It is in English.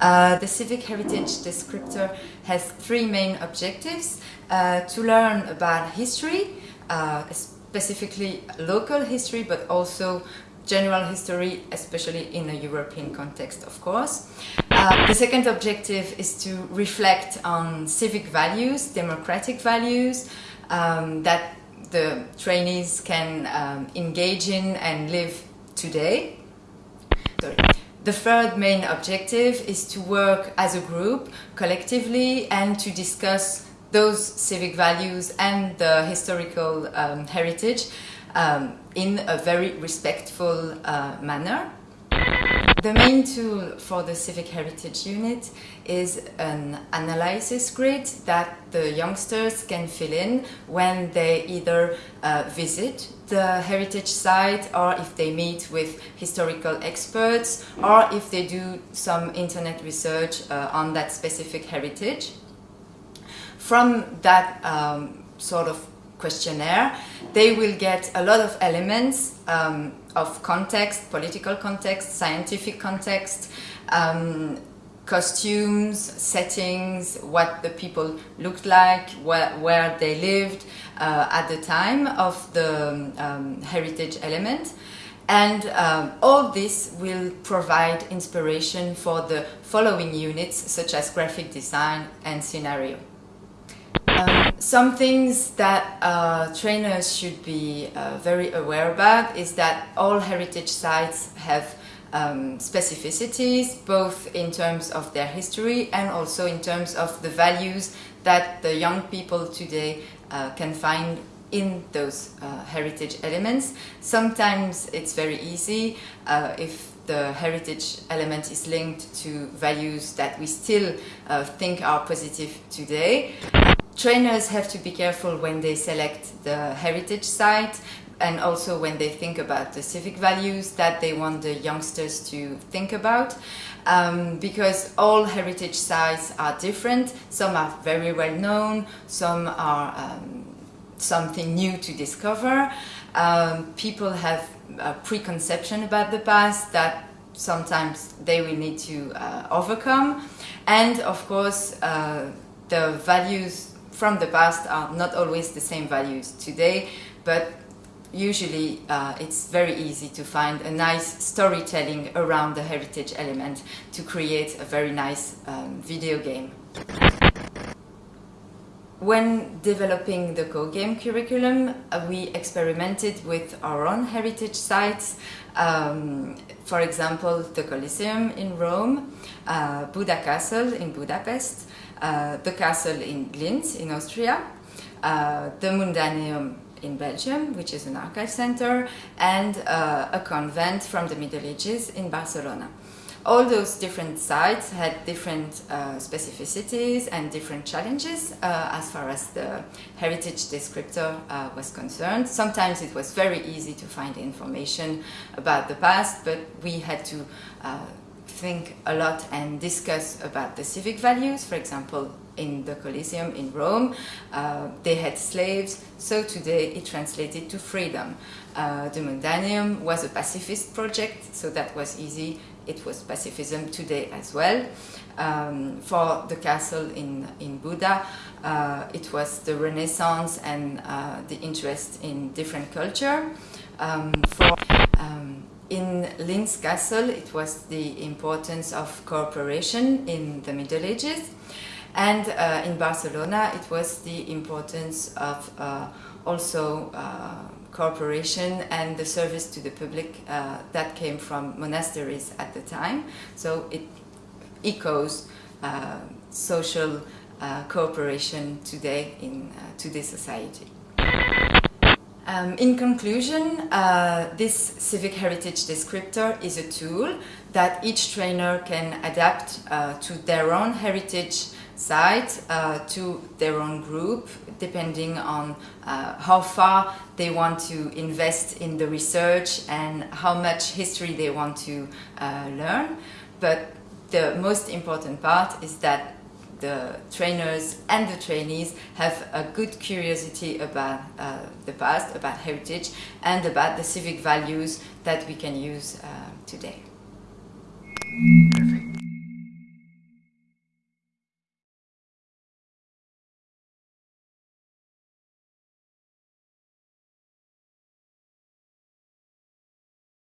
Uh, the Civic Heritage Descriptor has three main objectives. Uh, to learn about history, uh, specifically local history, but also general history, especially in a European context, of course. Uh, the second objective is to reflect on civic values, democratic values, um, that the trainees can um, engage in and live today. Sorry. The third main objective is to work as a group, collectively, and to discuss those civic values and the historical um, heritage um, in a very respectful uh, manner. The main tool for the Civic Heritage Unit is an analysis grid that the youngsters can fill in when they either uh, visit the heritage site or if they meet with historical experts or if they do some internet research uh, on that specific heritage. From that um, sort of questionnaire, they will get a lot of elements um, of context, political context, scientific context, um, costumes, settings, what the people looked like, where, where they lived uh, at the time of the um, heritage element. And um, all this will provide inspiration for the following units, such as graphic design and scenario. Some things that uh, trainers should be uh, very aware about is that all heritage sites have um, specificities, both in terms of their history and also in terms of the values that the young people today uh, can find in those uh, heritage elements. Sometimes it's very easy uh, if the heritage element is linked to values that we still uh, think are positive today. Trainers have to be careful when they select the heritage site and also when they think about the civic values that they want the youngsters to think about um, because all heritage sites are different. Some are very well known, some are um, something new to discover. Um, people have a preconception about the past that sometimes they will need to uh, overcome and of course uh, the values from the past are not always the same values today, but usually uh, it's very easy to find a nice storytelling around the heritage element to create a very nice um, video game. When developing the co-game curriculum, uh, we experimented with our own heritage sites, um, for example, the Colosseum in Rome, uh, Buda Castle in Budapest, the castle in Linz in Austria, uh, the Mundaneum in Belgium, which is an archive center, and uh, a convent from the Middle Ages in Barcelona. All those different sites had different uh, specificities and different challenges uh, as far as the heritage descriptor uh, was concerned. Sometimes it was very easy to find information about the past, but we had to think a lot and discuss about the civic values. For example, in the Colosseum in Rome, uh, they had slaves, so today it translated to freedom. Uh, the Mundaneum was a pacifist project, so that was easy. It was pacifism today as well. Um, for the castle in, in Buda, uh, it was the Renaissance and uh, the interest in different culture. Um, for Linz Castle, it was the importance of cooperation in the Middle Ages. And uh, in Barcelona, it was the importance of uh, also uh, cooperation and the service to the public uh, that came from monasteries at the time. So it echoes uh, social uh, cooperation today in today's society. Um, in conclusion, uh, this civic heritage descriptor is a tool that each trainer can adapt uh, to their own heritage site, uh, to their own group, depending on uh, how far they want to invest in the research and how much history they want to uh, learn. But the most important part is that the trainers and the trainees have a good curiosity about uh, the past, about heritage, and about the civic values that we can use uh, today.